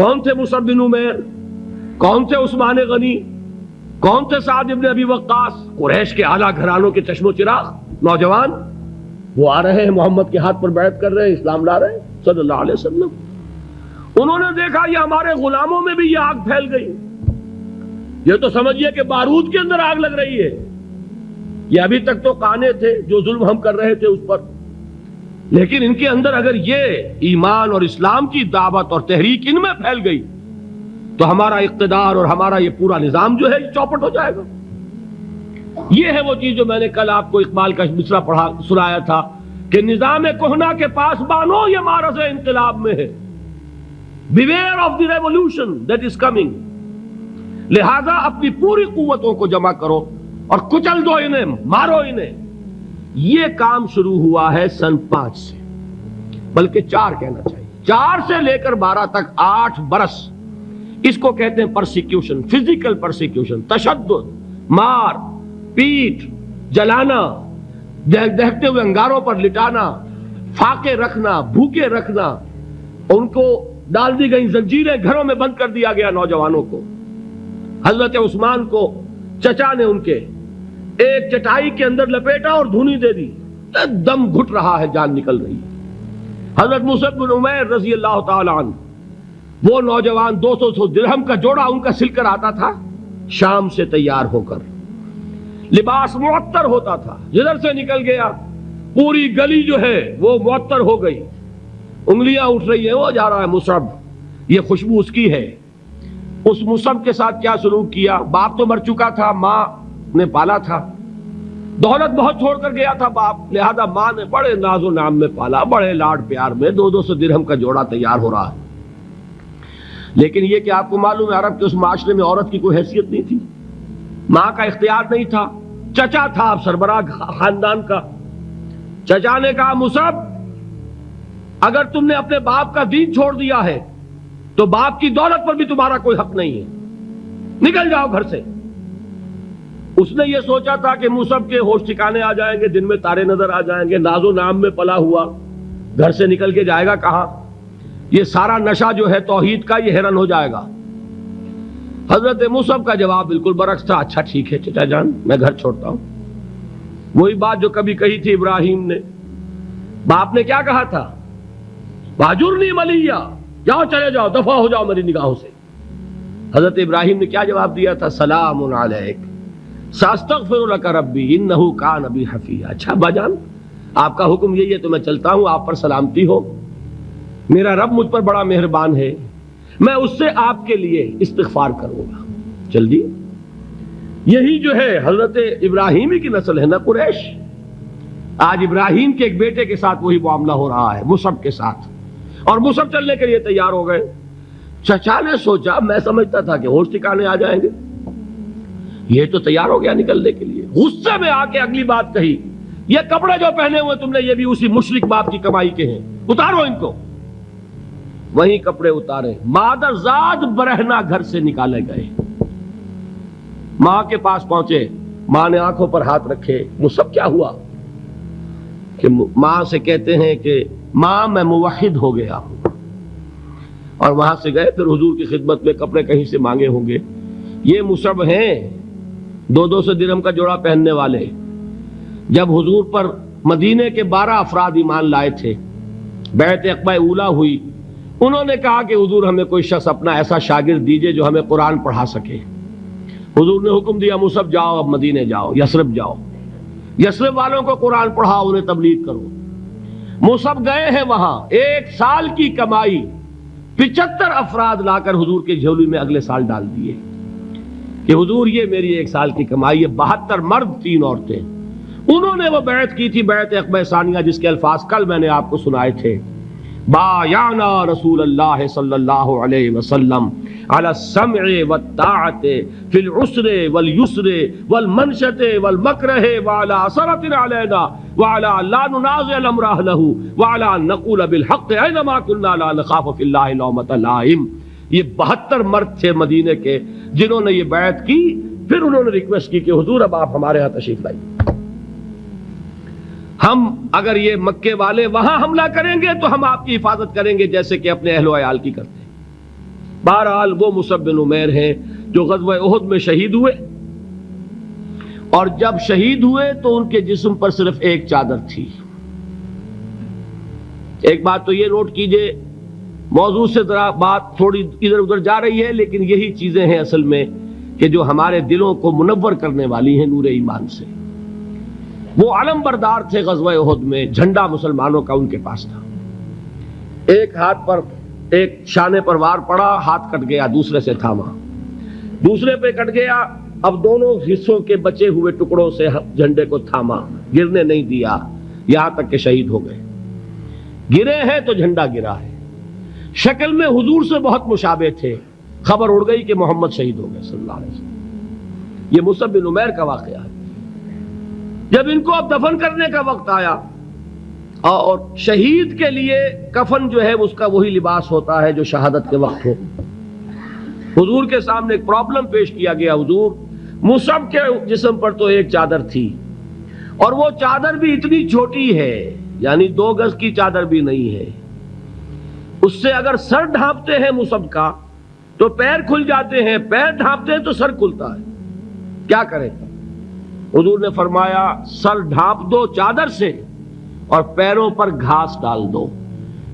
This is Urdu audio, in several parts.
کون تھے مصعب بن عمیر؟ کون تھے عثمان غنی؟ کون تھے سعد ابن ابی وقاص؟ قریش کے اعلیٰ گھرانوں کے چشم و چراغ؟ نوجوان، وہ آ رہے ہیں، محمد کے ہاتھ پر بیعت کر رہے ہیں، اسلام لا رہے ہیں، صلی اللہ علیہ وسلم۔ انہوں نے دیکھا، یہ ہمارے غلاموں میں بھی یہ آگ پھیل گئی۔ یہ تو سمجھئے کہ بارود کے اندر آگ لگ رہی ہے۔ یہ ابھی تک تو کانے تھے، جو ظلم ہم کر رہے تھے اس پر۔ لیکن ان کے اندر اگر یہ ایمان اور اسلام کی دعوت اور تحریک ان میں پھیل گئی، تو ہمارا اقتدار اور ہمارا یہ پورا نظام جو ہے، یہ چوپٹ ہو جائے گا۔ یہ ہے وہ چیز جو میں نے کل آپ کو اقبال کا مصرا پڑھا، سنایا تھا کہ نظام کوہنا کے پاس بانو، یہ مارس انقلاب میں ہے۔ Beware of the revolution that is coming لہذا اپنی پوری قوتوں کو جمع کرو اور کچل دو انہیں، مارو انہیں۔ یہ کام شروع ہوا ہے سن پانچ سے۔ بلکہ چار کہنا چاہیے۔ چار سے لے کر بارہ تک آٹھ برس۔ اس کو کہتے ہیں پرسیکیوشن فزیکل پرسیکیوشن تشدد، مار، پیٹ، جلانا دہتے ہوئے انگاروں پر لٹانا، فاقے رکھنا، بھوکے رکھنا۔ ان کو ڈال دی گئی زنجیریں گھروں میں بند کر دیا گیا نوجوانوں کو۔ حضرت عثمان کو چچا نے ان کے ایک چٹائی کے اندر لپیٹا اور دھونی دے دی۔ دم گھٹ رہا ہے، جان نکل رہی حضرت مصعب بن عمیر رضی اللہ تعالی عنہ، وہ نوجوان دو سو سو درہم کا جوڑا ان کا سل کر آتا تھا، شام سے تیار ہو کر۔ لباس معطر ہوتا تھا، جدھر سے نکل گیا، پوری گلی جو ہے وہ معطر ہو گئی۔ انگلیاں اٹھ رہی ہیں، وہ جا رہا ہے مصعب۔ یہ خوشبو اس کی ہے۔ اس مصعب کے ساتھ کیا سلوک کیا؟ باپ تو مر چکا تھا، ماں نے پالا تھا۔ دولت بہت چھوڑ کر گیا تھا باپ۔ لہذا ماں نے بڑے ناز و نام میں پالا۔ بڑے لاڈ پیار میں دو دو سو درہم کا جوڑا تیار ہو رہا ہے۔ لیکن یہ کہ آپ کو معلوم ہے عرب کے اس معاشرے میں عورت کی کوئی حیثیت نہیں تھی۔ ماں کا اختیار نہیں تھا۔ چچا تھا آپ سربراہ خاندان کا۔ چچا نے کہا مصب اگر تم نے اپنے باپ کا دین چھوڑ دیا ہے، تو باپ کی دولت پر بھی تمہارا کوئی حق نہیں ہے۔ نکل جاؤ گھر سے۔ اس نے یہ سوچا تھا کہ مصب کے ہوش ٹھکانے آ جائیں گے، دن میں تارے نظر آ جائیں گے، ناز و نام میں پلا ہوا، گھر سے نکل کے جائے گا کہاں یہ سارا نشہ جو ہے توحید کا یہ ہرن ہو جائے گا۔ حضرت مصب کا جواب بالکل برعکس تھا اچھا ٹھیک ہے چچا جان، میں گھر چھوڑتا ہوں۔ وہی بات جو کبھی کہی تھی ابراہیم نے۔ باپ نے کیا کہا تھا؟ باجر نہیں ملیا جاؤ چلے جاؤ، دفاع ہو جاؤ میری نگاہوں سے۔ حضرت ابراہیم نے کیا جواب دیا تھا؟ سلام علیک۔ ساستغفر لک ربی انہو کان ابی حفیہ۔ اچھا باجان، آپ کا حکم یہی ہے تو میں چلتا ہوں، آپ پر سلامتی ہو۔ میرا رب مجھ پر بڑا مہربان ہے، میں اس سے آپ کے لیے استغفار کروں گا۔ جلدی۔ یہی جو ہے حضرت ابراہیمی کی نسل ہے نا قریش؟ آج ابراہیم کے ایک بیٹے کے ساتھ وہی معاملہ ہو رہا ہے مصب کے ساتھ۔ اور مصب چلنے کے لیے تیار ہو گئے۔ چچا نے سوچا، میں سمجھتا تھا کہ ہوش ٹھکانے آ جائیں گے۔ یہ تو تیار ہو گیا نکلنے کے لیے۔ غصے میں آ کے اگلی بات کہی، یہ کپڑے جو پہنے ہوئے تم نے، یہ بھی اسی مشرق باپ کی کمائی کے ہیں۔ اتارو ان کو۔ وہی کپڑے اتارے۔ مادر زاد برہنا گھر سے نکالے گئے۔ ماں کے پاس پہنچے۔ ماں نے آنکھوں پر ہاتھ رکھے۔ وہ سب کیا ہوا؟ کہ ماں سے کہتے ہیں کہ ماں میں موحد ہو گیا ہوں۔ اور وہاں سے گئے، پھر حضور کی خدمت میں کپڑے کہیں سے مانگے ہوں گے۔ یہ مصب ہیں۔ دو دو سو درم کا جوڑا پہننے والے جب حضور پر مدینے کے بارہ افراد ایمان لائے تھے، بیعت اقبا اولا ہوئی، انہوں نے کہا کہ حضور ہمیں کوئی شخص اپنا ایسا شاگرد دیجیے جو ہمیں قرآن پڑھا سکے۔ حضور نے حکم دیا مصب جاؤ، اب مدینے جاؤ یسرف جاؤ۔ یسرف والوں کو قرآن پڑھاؤ، انہیں تبلیغ کرو۔ مصب گئے ہیں وہاں، ایک سال کی کمائی پچہتر افراد لا کر حضور کے جھولی میں اگلے سال ڈال دیے۔ کہ حضور یہ میری ایک سال کی کمائی ہے، بہتر مرد تین عورتیں۔ انہوں نے وہ بیعت کی تھی، بیعت اقبا ثانیہ، جس کے الفاظ کل میں نے آپ کو سنائے تھے۔ بایانا رسول اللہ صلی اللہ علیہ وسلم على السمع والطاعت فی العسر والیسر والمنشت والمکرہ وعلى اثرت علینا وعلى لا ننازع الامر اہلہ وعلى نقول بالحق اینما کننا لا نخاف فی اللہ لومت لائم۔ یہ بہتر مرد تھے مدینے کے جنہوں نے یہ بیعت کی، پھر انہوں نے ریکویسٹ کی کہ حضور اب آپ ہمارے ہاں تشریف لائیے۔ ہم اگر یہ مکے والے وہاں حملہ کریں گے تو ہم آپ کی حفاظت کریں گے جیسے کہ اپنے اہل و عیال کی کرتے ہیں۔ بہرحال وہ مصب بن عمیر ہیں جو غزوہ احد میں شہید ہوئے۔ اور جب شہید ہوئے تو ان کے جسم پر صرف ایک چادر تھی۔ ایک بات تو یہ نوٹ کیجیے موضوع سے ذرا بات تھوڑی ادھر ادھر جا رہی ہے، لیکن یہی چیزیں ہیں اصل میں کہ جو ہمارے دلوں کو منور کرنے والی ہیں نور ایمان سے۔ وہ علم بردار تھے غزوہ احد میں، جھنڈا مسلمانوں کا ان کے پاس تھا۔ ایک ہاتھ پر ایک شانے پر وار پڑا، ہاتھ کٹ گیا، دوسرے سے تھاما۔ دوسرے پہ کٹ گیا، اب دونوں حصوں کے بچے ہوئے ٹکڑوں سے جھنڈے کو تھاما۔ گرنے نہیں دیا، یہاں تک کہ شہید ہو گئے۔ گرے ہیں تو جھنڈا گرا ہے۔ شکل میں حضور سے بہت مشابہ تھے۔ خبر اڑ گئی کہ محمد شہید ہو گئے صلی اللہ علیہ وسلم۔ یہ مصب بن عمیر کا واقعہ ہے۔ جب ان کو اب دفن کرنے کا وقت آیا اور شہید کے لیے کفن جو ہے اس کا وہی لباس ہوتا ہے جو شہادت کے وقت ہو۔ حضور کے سامنے ایک پرابلم پیش کیا گیا۔ حضور مصب کے جسم پر تو ایک چادر تھی اور وہ چادر بھی اتنی چھوٹی ہے یعنی دو گز کی چادر بھی نہیں ہے۔ اس سے اگر سر ڈھانپتے ہیں مصب کا، تو پیر کھل جاتے ہیں، پیر ڈھانپتے ہیں تو سر کھلتا ہے۔ کیا کرے؟ حضور نے فرمایا، سر ڈھانپ دو چادر سے اور پیروں پر گھاس ڈال دو۔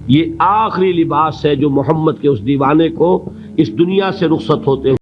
یہ آخری لباس ہے جو محمد کے اس دیوانے کو اس دنیا سے رخصت ہوتے ہیں